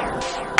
Yeah.